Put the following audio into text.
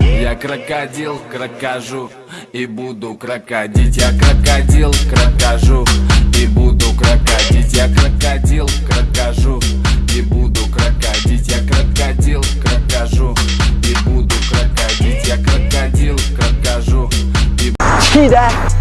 Я крокодил, крокожу и буду крокодить. Я крокодил, крокожу и буду крокодить. Я крокодил, крокожу и буду крокодить. Я крокодил, крокожу и буду крокодить. Я крокодил, крокожу и 气的。